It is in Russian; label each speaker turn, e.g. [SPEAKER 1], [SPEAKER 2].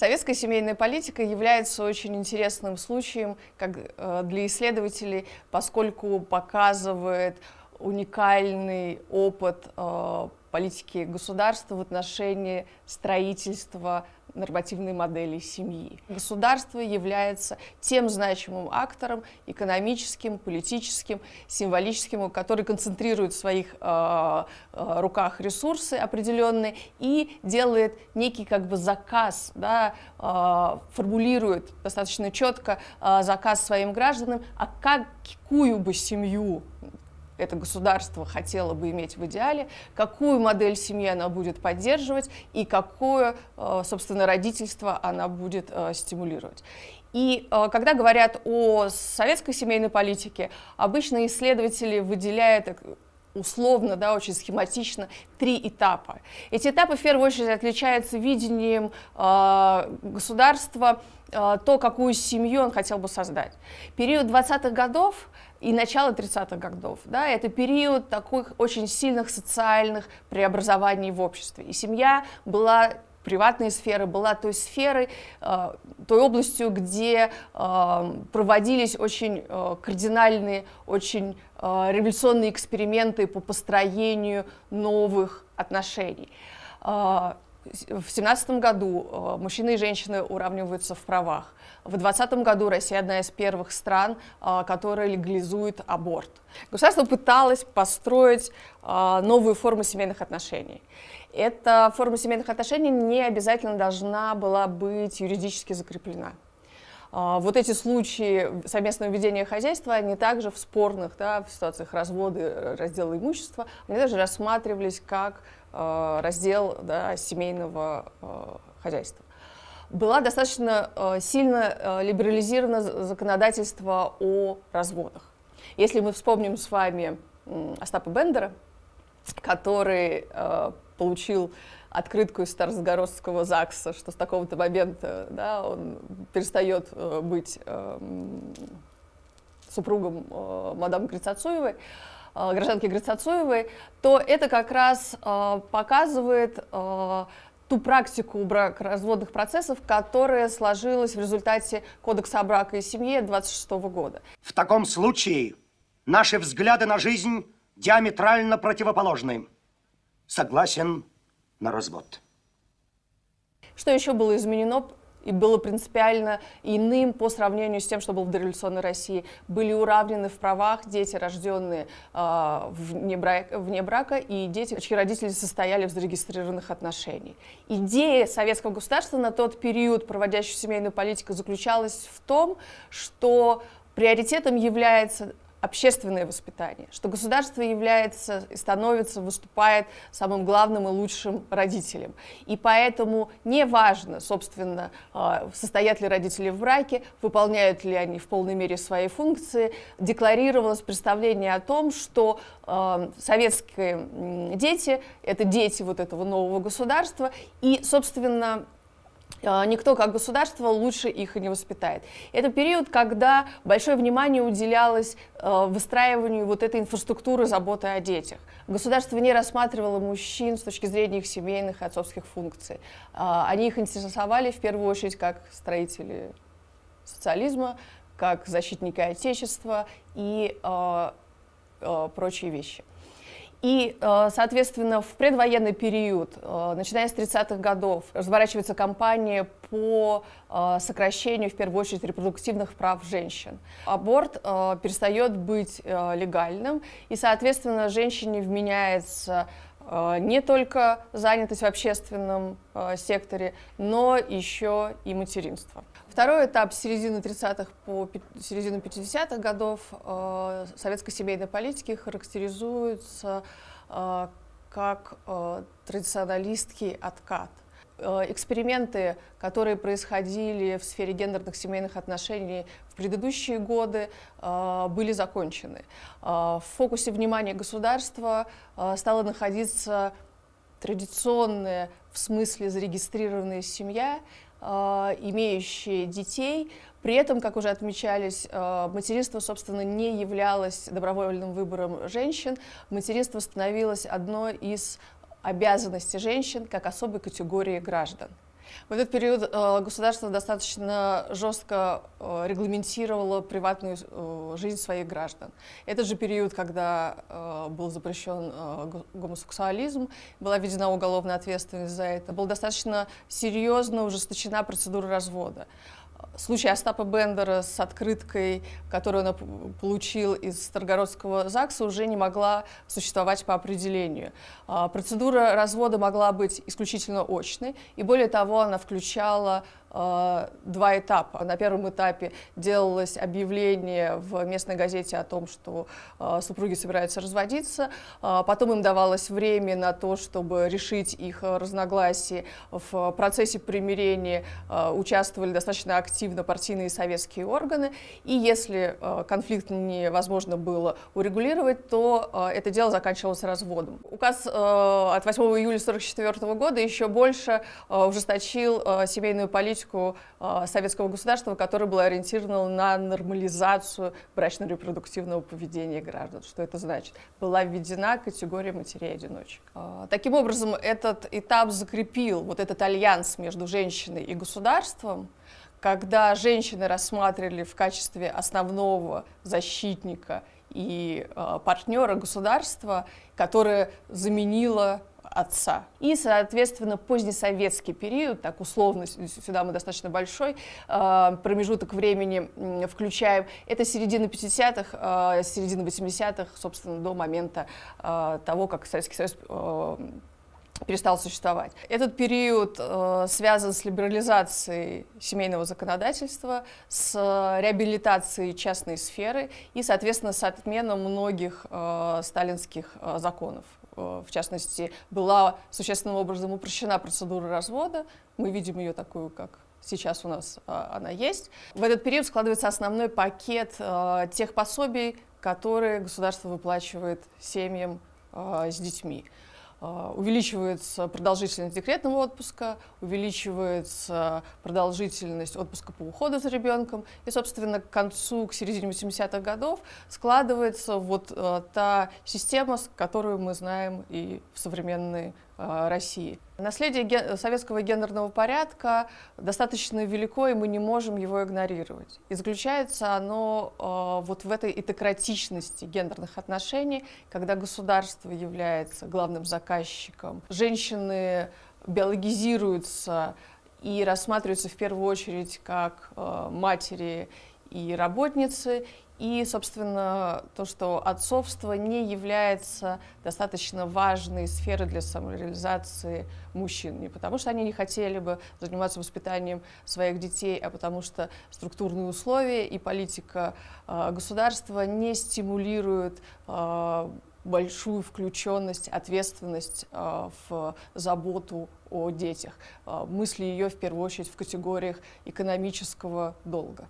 [SPEAKER 1] Советская семейная политика является очень интересным случаем как э, для исследователей, поскольку показывает уникальный опыт э, политики государства в отношении строительства нормативной модели семьи. Государство является тем значимым актором экономическим, политическим, символическим, который концентрирует в своих э, э, руках ресурсы определенные и делает некий как бы заказ, да, э, формулирует достаточно четко э, заказ своим гражданам, а какую бы семью это государство хотело бы иметь в идеале, какую модель семьи она будет поддерживать и какое, э, собственно, родительство она будет э, стимулировать. И э, когда говорят о советской семейной политике, обычно исследователи выделяют условно, да, очень схематично, три этапа. Эти этапы в первую очередь отличаются видением э, государства, э, то, какую семью он хотел бы создать. Период 20-х годов и начало 30-х годов. Да, это период таких очень сильных социальных преобразований в обществе. И семья была приватной сферы была той сферой, э, той областью, где э, проводились очень э, кардинальные, очень революционные эксперименты по построению новых отношений. В 2017 году мужчины и женщины уравниваются в правах. В 2020 году Россия одна из первых стран, а, которая легализует аборт. Государство пыталось построить а, новую форму семейных отношений. Эта форма семейных отношений не обязательно должна была быть юридически закреплена. Вот эти случаи совместного ведения хозяйства, они также в спорных, да, в ситуациях развода, раздела имущества, они даже рассматривались как раздел да, семейного хозяйства была достаточно э, сильно э, либерализировано законодательство о разводах. Если мы вспомним с вами Остапа Бендера, который э, получил открытку из Старосгородского ЗАГСа, что с такого-то момента да, он перестает быть супругом мадам Грицацуевой, гражданки Грицацуевой, то это как раз показывает ту практику бракоразводных процессов, которая сложилась в результате Кодекса о браке и семье 26 года.
[SPEAKER 2] В таком случае наши взгляды на жизнь диаметрально противоположны. Согласен на развод.
[SPEAKER 1] Что еще было изменено и было принципиально иным по сравнению с тем, что было в дореволюционной России. Были уравнены в правах дети, рожденные э, вне, брака, вне брака, и дети, чьи родители состояли в зарегистрированных отношениях. Идея советского государства на тот период, проводящей семейную политику, заключалась в том, что приоритетом является общественное воспитание, что государство является и становится, выступает самым главным и лучшим родителем. И поэтому не важно, собственно, а, состоят ли родители в браке, выполняют ли они в полной мере свои функции, декларировалось представление о том, что а, советские дети — это дети вот этого нового государства, и, собственно, никто как государство лучше их не воспитает. Это период, когда большое внимание уделялось а, выстраиванию вот этой инфраструктуры заботы о детях. Государство не рассматривало мужчин с точки зрения их семейных и отцовских функций. А, они их интересовали в первую очередь как строители социализма, как защитники Отечества и прочие вещи. И, э, соответственно, в предвоенный период, э, начиная с 30-х годов, разворачивается кампания по э, сокращению, в первую очередь, репродуктивных прав женщин. Аборт перестает быть легальным, и, соответственно, женщине вменяется не только занятость в общественном секторе, но еще и материнство. Второй этап с середины 30-х по середину 50-х годов э, советской семейной политики характеризуется э, как э, традиционалистский откат. Э, эксперименты, которые происходили в сфере гендерных семейных отношений в предыдущие годы, э, были закончены. Э, в фокусе внимания государства стала находиться традиционная, в смысле зарегистрированная семья, имеющие детей. При этом, как уже отмечались, материнство, собственно, не являлось добровольным выбором женщин. Материнство становилось одной из обязанностей женщин как особой категории граждан. В этот период э, государство достаточно жестко э, регламентировало приватную э, жизнь своих граждан. Это же период, когда был запрещен гомосексуализм, была введена уголовная ответственность за это, была достаточно серьезно ужесточена процедура развода случай Остапа Бендера с открыткой, которую он получил из Старгородского ЗАГСа, уже не могла существовать по определению. А, процедура развода могла быть исключительно очной, и более того, она включала два этапа. На первом этапе делалось объявление в местной газете о том, что э, супруги собираются разводиться, э, потом им давалось время на то, чтобы решить их разногласия. В процессе примирения участвовали достаточно активно партийные советские органы, и если конфликт невозможно было урегулировать, то это дело заканчивалось разводом. Указ от 8 июля 1944 года еще больше ужесточил семейную политику политику э, советского государства, которая была ориентирована на нормализацию брачно-репродуктивного поведения граждан. Что это значит? Была введена категория матерей-одиночек. Э, таким образом, этот этап закрепил вот этот альянс между женщиной и государством, когда женщины рассматривали в качестве основного защитника и э, партнера государства, которое заменило отца. И, соответственно, позднесоветский период, так условно, сюда мы достаточно большой э, промежуток времени включаем, это середина 50-х, э, середина 80-х, собственно, до момента э, того, как Советский Союз перестал существовать. Этот период э, связан с либерализацией семейного законодательства, с реабилитацией частной сферы и, соответственно, с отменой многих э, сталинских э, законов. Э, в частности, была существенным образом упрощена процедура развода. Мы видим ее такую, как сейчас у нас а, она есть. В этот период складывается основной пакет а, тех пособий, которые государство выплачивает семьям а, с детьми. А, увеличивается продолжительность декретного отпуска, увеличивается продолжительность отпуска по уходу за ребенком. И, собственно, к концу, к середине 80-х годов складывается вот э, та система, которую мы знаем и в современной э, России. Наследие советского гендерного порядка достаточно велико, и мы не можем его игнорировать. И заключается оно э, вот в этой этократичности гендерных отношений, когда государство является главным заказчиком. Женщины биологизируются и рассматриваются в первую очередь как э, матери и работницы, и, собственно, то, что отцовство не является достаточно важной сферой для самореализации мужчин. Не потому, что они не хотели бы заниматься воспитанием своих детей, а потому что структурные условия и политика э, государства не стимулируют э, большую включенность, ответственность э, в заботу о детях. Мысли ее в первую очередь в категориях экономического долга.